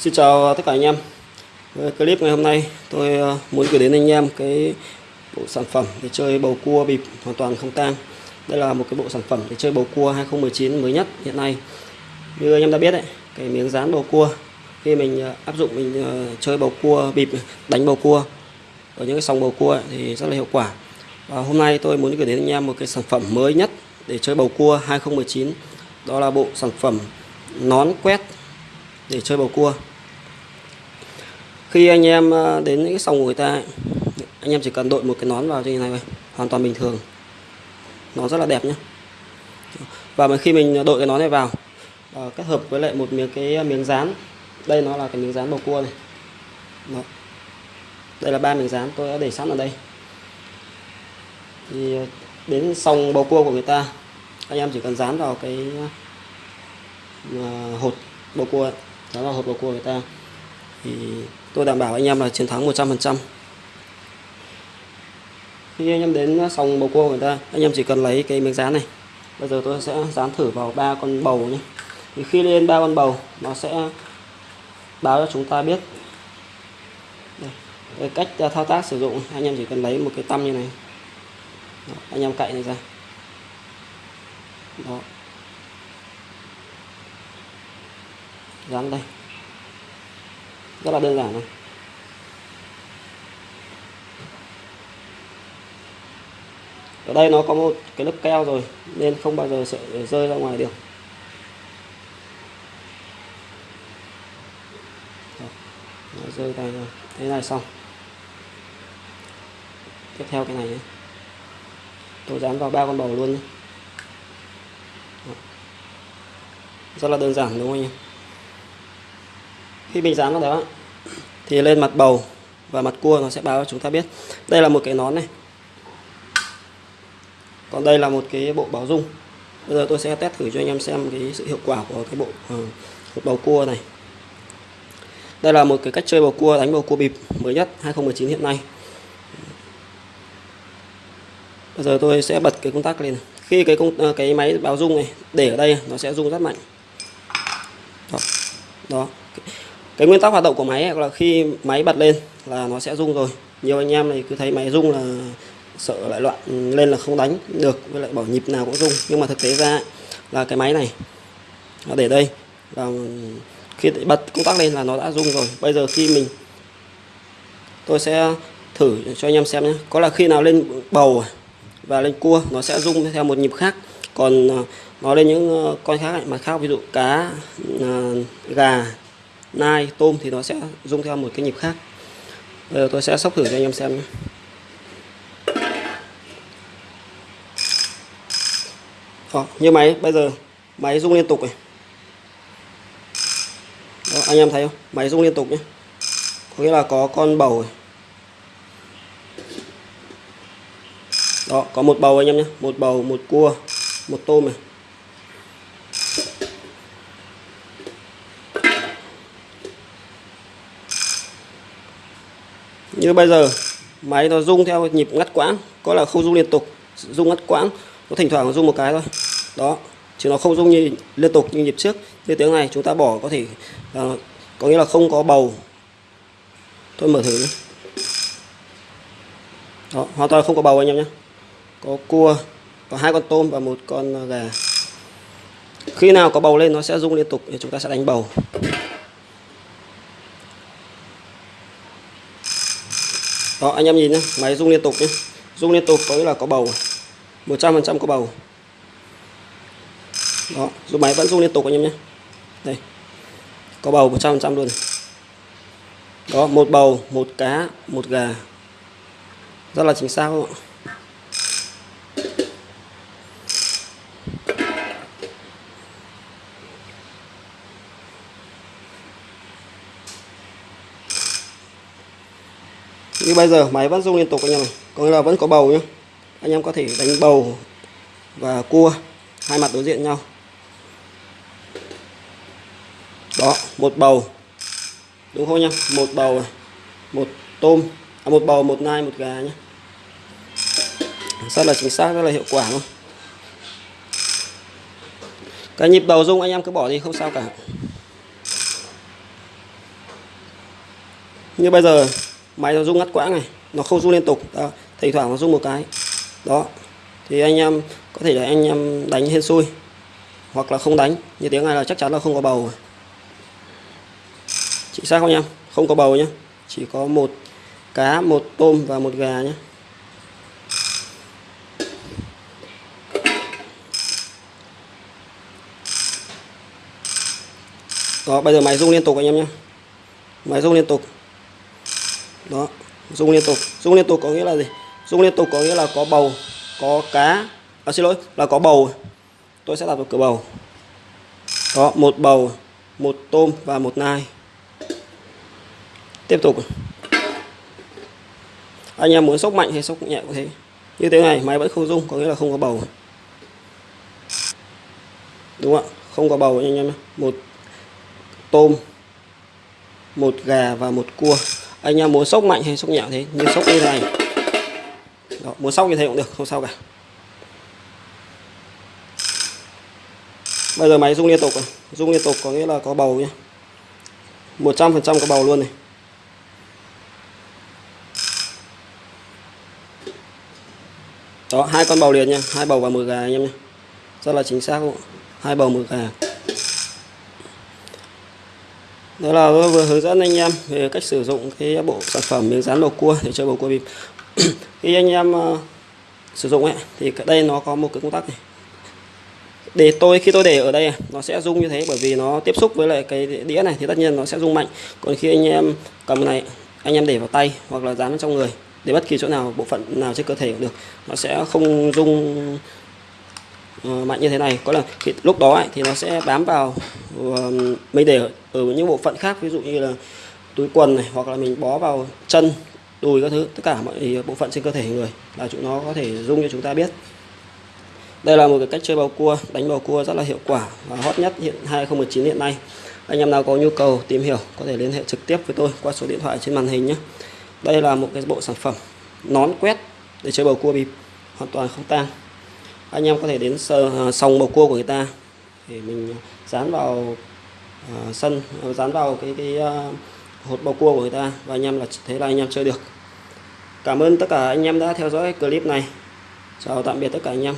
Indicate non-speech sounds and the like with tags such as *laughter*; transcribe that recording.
Xin chào tất cả anh em. Clip ngày hôm nay tôi ờ, muốn gửi đến anh em cái bộ sản phẩm để chơi bầu cua bịp hoàn toàn không tang. Đây là một cái bộ sản phẩm để chơi bầu cua 2019 mới nhất hiện nay. Như anh em đã biết đấy, cái miếng dán bầu cua khi mình ờ, áp dụng mình ờ, chơi bầu cua bịp đánh bầu cua ở những cái sòng bầu cua ấy, thì rất là hiệu quả. Và hôm nay tôi muốn gửi đến anh em một cái sản phẩm mới nhất để chơi bầu cua 2019 đó là bộ sản phẩm nón quét để chơi bầu cua. Khi anh em ờ, đến những cái sòng của người ta anh em chỉ cần đội một cái nón vào như này thôi hoàn toàn bình thường. Nó rất là đẹp nhé và mà khi mình đội cái nón này vào ờ, kết hợp với lại một miếng cái ờ, miếng dán. Đây nó là cái miếng dán bầu cua này. Đó. đây là ba miếng dán tôi đã để sẵn ở đây. Thì đến sòng bầu cua của người ta anh em chỉ cần dán vào cái hột bầu cua ấy, đó là hộp bầu cua người ta. Thì tôi đảm bảo anh em là chiến thắng 100% khi anh em đến sòng bầu cua người ta anh em chỉ cần lấy cái miếng dán này. Bây giờ tôi sẽ dán thử vào ba con bầu nhé. Thì khi lên ba con bầu nó sẽ báo cho chúng ta biết Đây, cách thao tác sử dụng. Anh em chỉ cần lấy một cái tăm như này. Đó, anh em cạy này ra. Đó. Dán đây. Rất là đơn giản này. Ở đây nó có một cái lớp keo rồi, nên không bao giờ sẽ rơi ra ngoài được. Nó rơi tay rồi. Thế này xong. Tiếp theo cái này nhé. tôi dán vào ba con bầu luôn nhé. rất là đơn giản, đúng không anh em? Khi mình dán vào đó thì lên mặt bầu và mặt cua nó sẽ báo cho chúng ta biết. Đây là một cái nón này. Còn đây là một cái bộ báo dung. Bây giờ tôi sẽ test thử cho anh em xem cái sự hiệu quả của cái bộ uh, bầu cua này. Đây là một cái cách chơi bầu cua đánh bầu cua bịp mới nhất 2019 hiện nay. Bây giờ tôi sẽ bật cái công tắc lên khi cái công ờ, cái máy báo rung này để ở đây nó sẽ rung rất mạnh. Đó, đó cái nguyên tắc hoạt động của máy ấy, là khi máy bật lên là nó sẽ rung rồi. Nhiều anh em này cứ thấy máy rung là sợ lại loạn lên là không đánh được, với lại bảo nhịp nào cũng rung. Nhưng mà thực tế ra là cái máy này, nó để đây. Và khi bật công tắc lên là nó đã rung rồi. Bây giờ khi mình, tôi sẽ thử cho anh em xem nhé. Có là khi nào lên bầu và lên cua, nó sẽ rung theo một nhịp khác. Còn à, nó lên những ờ, con khác mà khác, ví dụ cá à, gà nai tôm thì nó sẽ rung theo một cái nhịp khác. Bây giờ tôi sẽ sóc thử cho anh em xem nhé. Đó, như máy bây giờ máy rung liên tục này. Đó, anh em thấy không? Máy rung liên tục nhé. Có nghĩa là có con bầu này. đó có một bầu anh em nhé. Một bầu một cua một tôm này. Như bây giờ máy nó rung theo nhịp ngắt quãng có là không rung liên tục rung ngắt quãng có thỉnh thoảng rung một cái thôi. Đó chứ nó không rung như liên tục như nhịp trước. Như tiếng này chúng ta bỏ có thể à, có nghĩa là không có bầu. Tôi mở thử nhé. Đó hoàn toàn không có bầu anh em nhé. Có cua có hai con tôm và một con gà. Khi nào có bầu lên nó sẽ rung liên tục thì chúng ta sẽ đánh bầu. Đó, anh em nhìn nhé máy rung liên tục nhé rung liên tục có nghĩa là có bầu 100% có bầu. Đó dùng máy vẫn rung liên tục anh em nhé đây, có bầu 100% luôn. Đó, một bầu, một cá, một gà. Rất là chính xác không ạ? Như bây giờ máy vẫn rung liên tục anh em này có nghĩa là vẫn có bầu nhé anh em có thể đánh bầu và cua hai mặt đối diện nhau. Đó một bầu. Đúng không nhá? Một bầu một tôm. À, một bầu một nai một gà nhé rất là chính xác rất là hiệu quả luôn. Cái nhịp đầu rung anh em cứ bỏ đi không sao cả. Như bây giờ máy nó rung ngắt quãng này, nó không rung liên tục. Đó. thỉnh thoảng nó rung một cái. Đó, thì anh em có thể là anh em đánh hên xui, hoặc là không đánh. Như tiếng này là chắc chắn là không có bầu chính xác không em? Không có bầu nhé chỉ có một cá, một tôm và một gà nhé đó, bây giờ máy rung liên tục anh em nhé máy rung liên tục đó rung liên tục. Rung liên tục có nghĩa là gì? Rung liên tục có nghĩa là có bầu có cá. À, xin lỗi là có bầu. Tôi sẽ đặt vào cửa bầu. Đó một bầu một tôm và một nai. Tiếp tục. Anh em muốn sốc mạnh hay sốc nhẹ cũng thế? Như thế này máy vẫn không rung có nghĩa là không có bầu. Đúng không ạ? Không có bầu anh em một tôm một gà và một cua anh em muốn sốc mạnh hay sốc nhẹ thế? Như sốc như thế này. Đó, muốn sóc như thế cũng được không sao cả. Bây giờ máy rung liên tục rồi. Rung liên tục có nghĩa là có bầu nhé 100% có bầu luôn này. Đó hai con bầu liền nha. Hai bầu và một gà anh em nhé rất là chính xác luôn hai bầu một gà đó là vừa hướng dẫn anh em về cách sử dụng cái bộ sản phẩm miếng dán bầu cua để chơi bầu cua bịp. *clears throat* Khi anh em uh, sử dụng ấy thì đây nó có một cái công tắc này. Để tôi khi tôi để ở đây nó sẽ rung như thế bởi vì nó tiếp xúc với lại cái đĩa này thì tất nhiên nó sẽ rung mạnh. Còn khi anh em cầm này anh em để vào tay hoặc là dán vào trong người để bất kỳ chỗ nào bộ phận nào trên cơ thể cũng được nó sẽ không rung Ờ, mạnh như thế này. Có là thì lúc đó ấy, thì nó sẽ bám vào mình để ở, ở những bộ phận khác ví dụ như là túi quần này hoặc là mình bó vào chân đùi các thứ tất cả mọi bộ phận trên cơ thể người là chúng nó có thể rung cho chúng ta biết. Đây là một cái cách chơi bầu cua đánh bầu cua rất là hiệu quả và hot nhất hiện 2019 hiện nay. Anh em nào có nhu cầu tìm hiểu có thể liên hệ trực tiếp với tôi qua số điện thoại trên màn hình nhé. Đây là một cái bộ sản phẩm nón quét để chơi bầu cua bịp hoàn toàn không tang anh em có thể đến sờ, sòng bầu cua của người ta. Để mình dán vào uh, sân ờ, dán vào cái cái uh, hột bầu cua của người ta và anh em là thế là anh em chơi được. Cảm ơn tất cả anh em đã theo dõi clip này. Chào tạm biệt tất cả anh em.